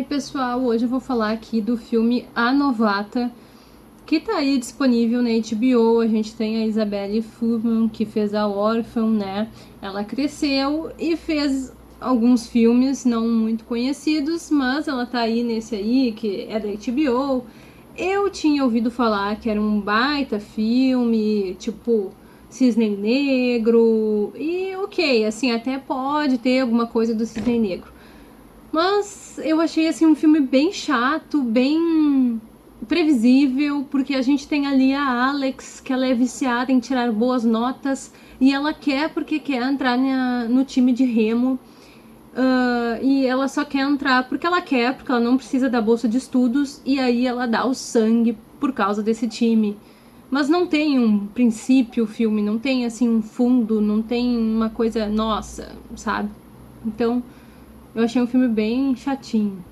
Oi pessoal, hoje eu vou falar aqui do filme A Novata, que tá aí disponível na HBO, a gente tem a Isabelle Fuhrman, que fez a Orphan, né, ela cresceu e fez alguns filmes não muito conhecidos, mas ela tá aí nesse aí, que é da HBO, eu tinha ouvido falar que era um baita filme, tipo Cisne Negro, e ok, assim, até pode ter alguma coisa do Cisne Negro. Mas eu achei assim um filme bem chato, bem previsível, porque a gente tem ali a Alex, que ela é viciada em tirar boas notas, e ela quer porque quer entrar na, no time de remo. Uh, e ela só quer entrar porque ela quer, porque ela não precisa da bolsa de estudos, e aí ela dá o sangue por causa desse time. Mas não tem um princípio o filme, não tem assim um fundo, não tem uma coisa nossa, sabe? Então, eu achei um filme bem chatinho.